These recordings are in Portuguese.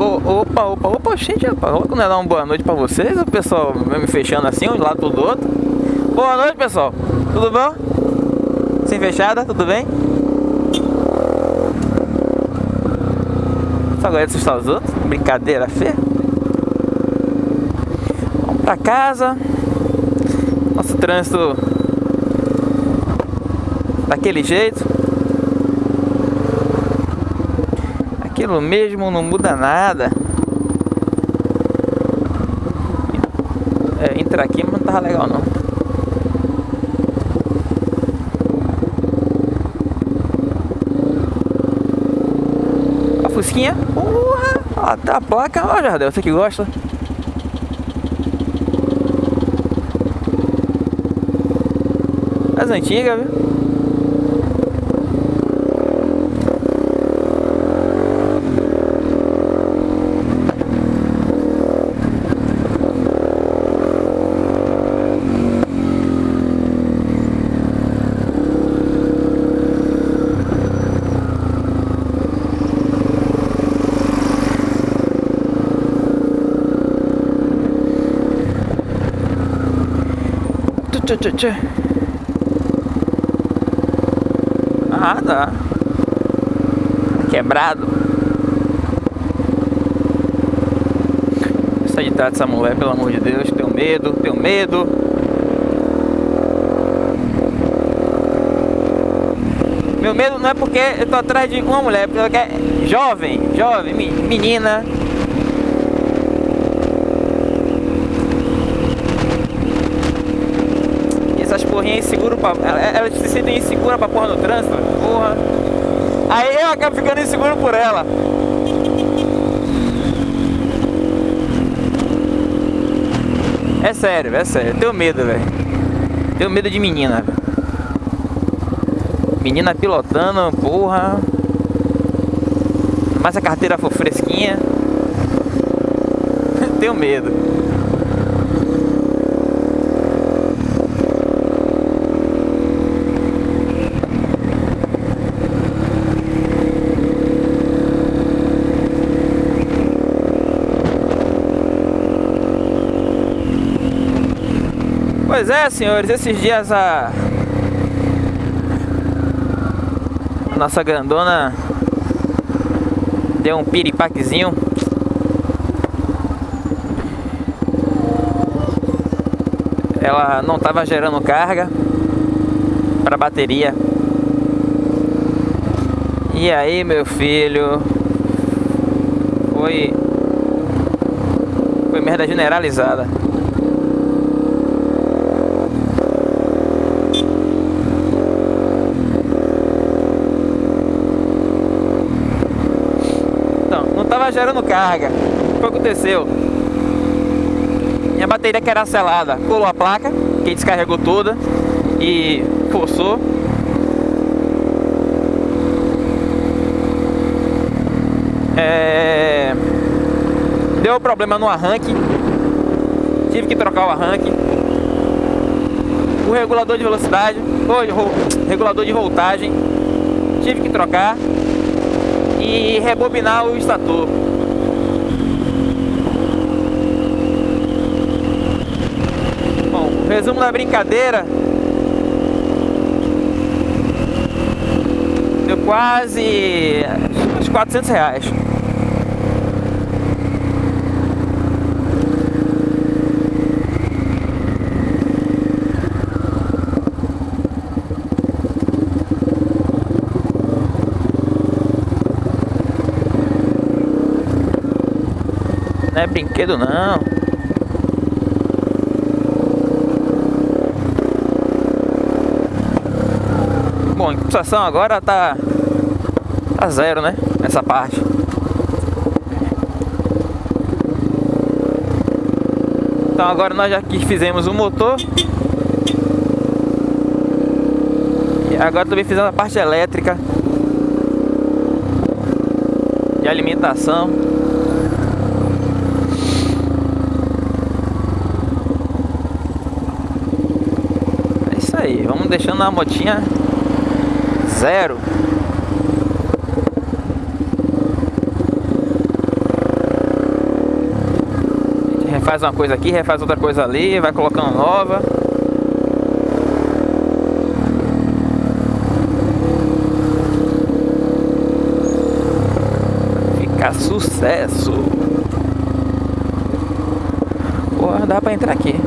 Opa, opa, opa, gente, rapaz, vou dar uma boa noite pra vocês, o pessoal me fechando assim, um de lado do outro. Boa noite, pessoal, tudo bom? Sem fechada, tudo bem? Só de assustar os outros, brincadeira feia. Vamos pra casa. Nosso trânsito daquele jeito. Aquilo mesmo não muda nada. É, entrar aqui mas não tava legal não. A Fusquinha, porra, ó, tá a placa, ó Jardel, você que gosta. As antigas, viu? Tchê, tchê, tchê. Ah, tá. Quebrado. Trás dessa mulher, pelo amor de Deus. Tenho medo, tenho medo. Meu medo não é porque eu tô atrás de uma mulher, porque ela quer jovem, jovem, menina. Essas porrinhas inseguras pra. Elas se sentem inseguras pra porra no trânsito, porra. Aí eu acabo ficando inseguro por ela. É sério, é sério. Eu tenho medo, velho. Tenho medo de menina. Menina pilotando, porra. Mas a carteira for fresquinha. tenho medo. Pois é, senhores, esses dias a nossa grandona deu um piripaquezinho. Ela não estava gerando carga para bateria. E aí, meu filho, foi foi merda generalizada. Gerando carga. O que aconteceu? Minha bateria que era selada colou a placa, que descarregou toda e forçou. É... Deu problema no arranque, tive que trocar o arranque. O regulador de velocidade, o regulador de voltagem, tive que trocar e rebobinar o estator. Bom, resumo da brincadeira. Deu quase uns 400 reais. Não é brinquedo não. Bom, em compensação agora tá, tá zero, né? Essa parte. Então agora nós já fizemos o motor. E agora também fizemos a parte elétrica. De alimentação. Aí, vamos deixando a motinha zero. Faz uma coisa aqui, refaz outra coisa ali, vai colocando nova. Fica sucesso. Porra, dá pra entrar aqui.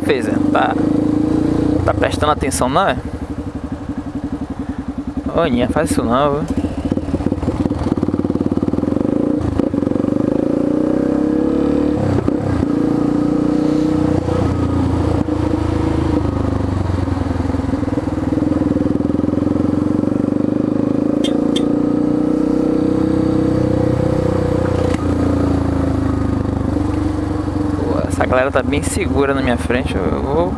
Foi, fez? Tá, tá prestando atenção não é? Olha, faz isso não, viu? Galera tá bem segura na minha frente. Eu vou.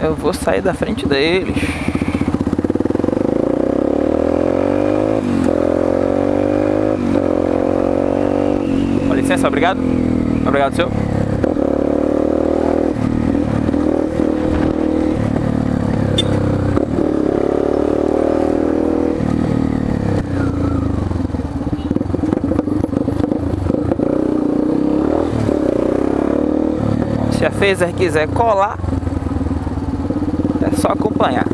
Eu vou sair da frente deles. Com licença, obrigado. Obrigado, senhor. Se a Phaser quiser colar, é só acompanhar.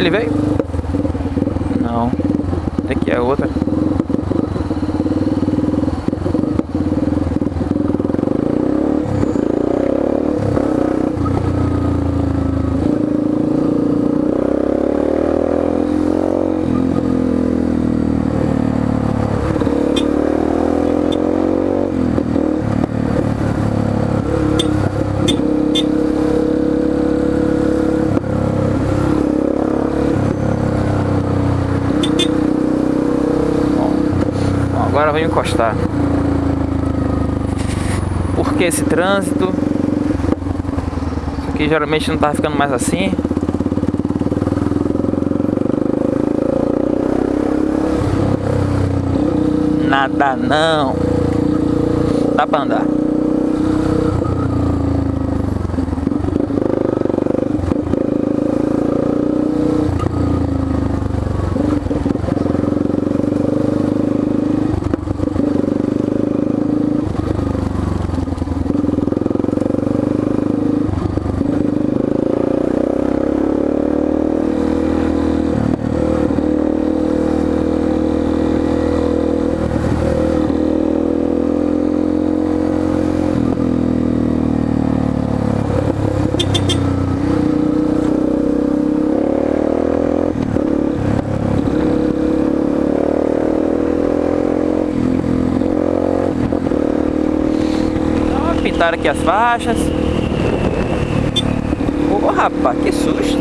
Ele veio? Não. Aqui é outra. Vou encostar. Porque esse trânsito? Isso aqui geralmente não tá ficando mais assim. Nada não. Dá pra andar. Pintaram aqui as faixas. Ô oh, rapaz, que susto.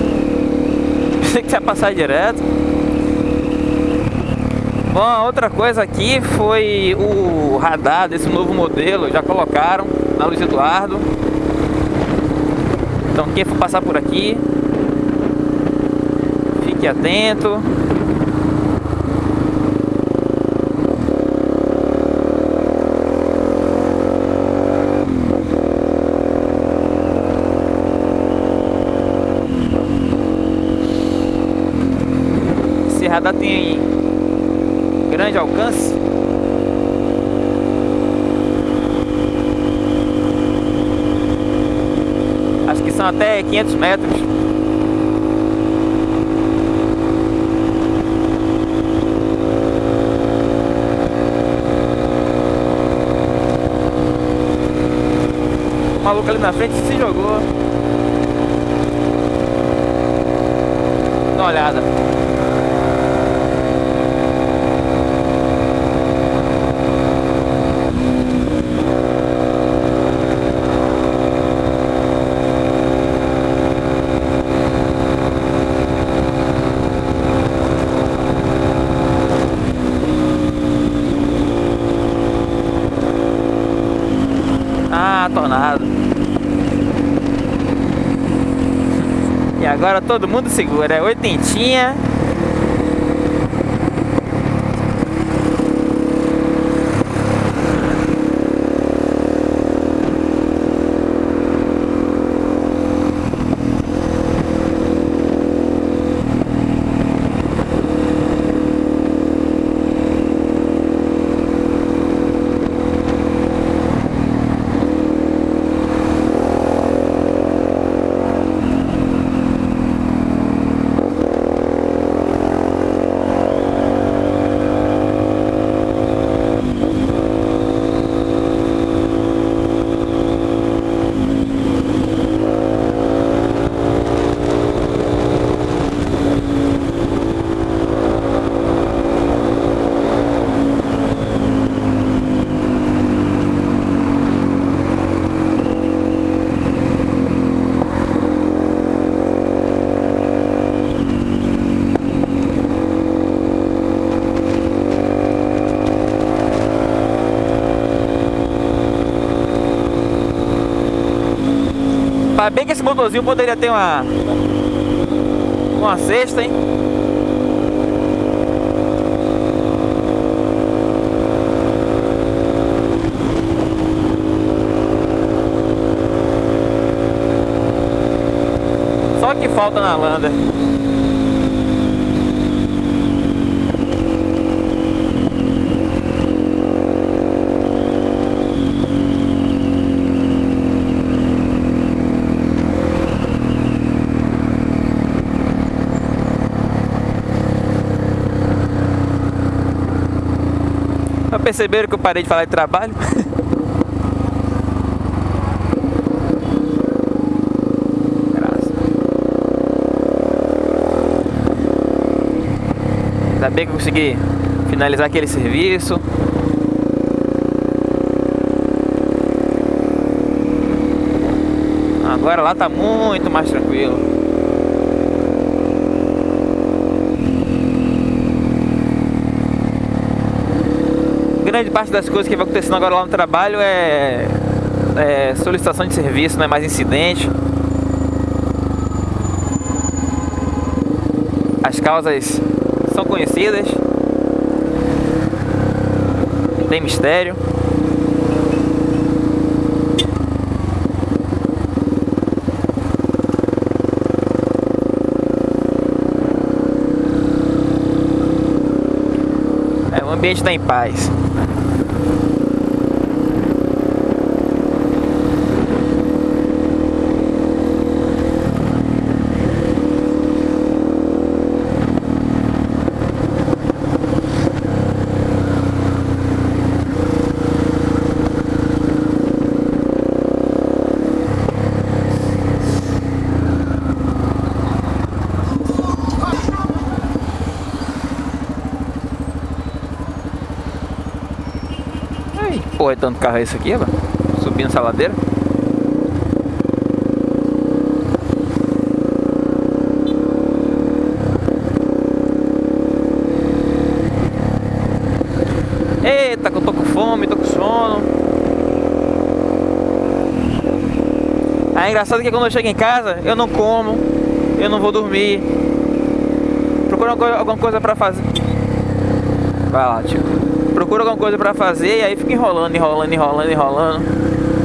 Pensei que ia passar direto. Bom, outra coisa aqui foi o radar desse novo modelo. Já colocaram na Luiz Eduardo. Então quem for passar por aqui, fique atento. radar tem grande alcance. Até 500 metros. O maluco ali na frente se jogou. Dá uma olhada. Agora todo mundo segura. É oitentinha. Motorzinho poderia ter uma uma cesta, hein? Só que falta na Lander. Já perceberam que eu parei de falar de trabalho? Ainda bem que eu consegui finalizar aquele serviço. Agora lá tá muito mais tranquilo. Grande parte das coisas que vai acontecendo agora lá no trabalho é, é solicitação de serviço, não é mais incidente. As causas são conhecidas. Tem mistério. É, o ambiente está em paz. Porra de tanto carro é esse aqui, ó, subindo essa ladeira. Eita, que eu tô com fome, tô com sono. É engraçado que quando eu chego em casa, eu não como, eu não vou dormir. Procuro alguma coisa pra fazer. Vai lá, tio procura alguma coisa pra fazer e aí fica enrolando, enrolando, enrolando, enrolando.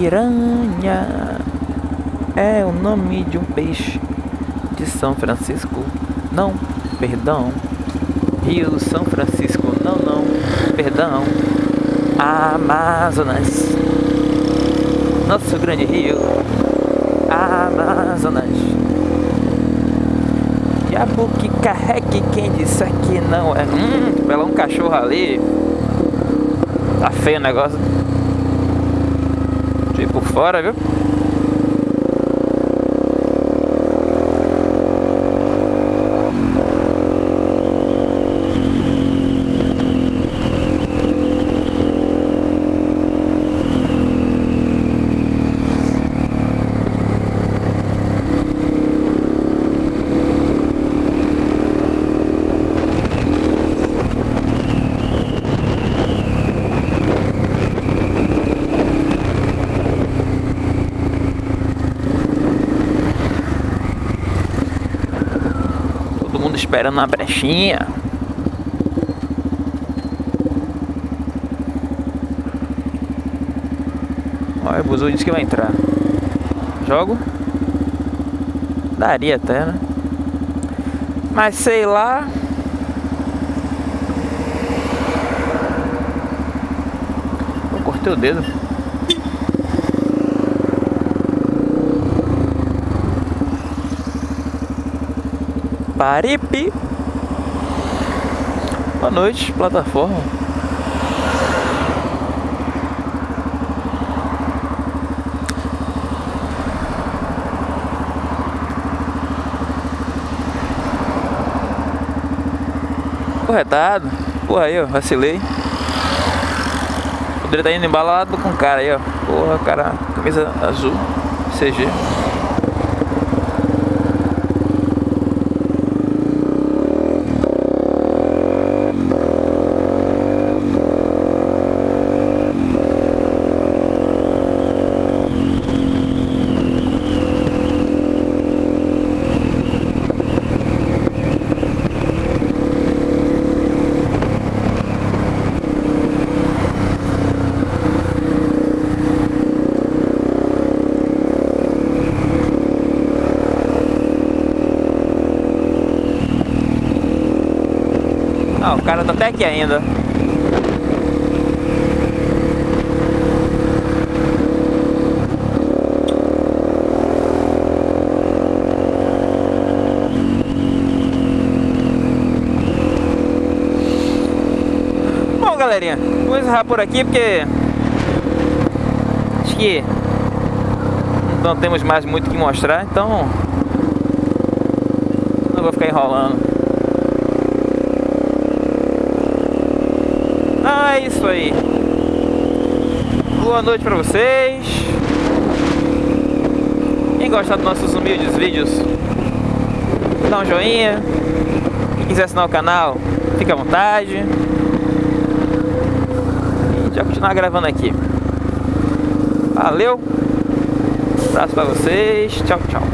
Piranha é o nome de um peixe de São Francisco. Não, perdão. Rio São Francisco. Não, não, perdão. Amazonas. Nosso grande rio. Amazonas. Diabo que carregue quem disse que não é. Hum, pela um cachorro ali. Tá feio o negócio. Fora, viu? Esperando uma brechinha. Olha, o Buzu disse que vai entrar. Jogo? Daria até, né? Mas sei lá. Eu cortei o dedo. Paripe. Boa noite, plataforma. Corretado. Porra aí, ó, vacilei. Poderia estar indo embalado com o cara aí, ó. Porra, cara, camisa azul, CG. Cara tá até aqui ainda. Bom, galerinha, vou encerrar por aqui porque acho que não temos mais muito o que mostrar, então não vou ficar enrolando. Ah, é isso aí. Boa noite pra vocês. Quem gostar dos nossos humildes vídeos, dá um joinha. Quem quiser assinar o canal, fica à vontade. E já continuar gravando aqui. Valeu. Um abraço pra vocês. Tchau, tchau.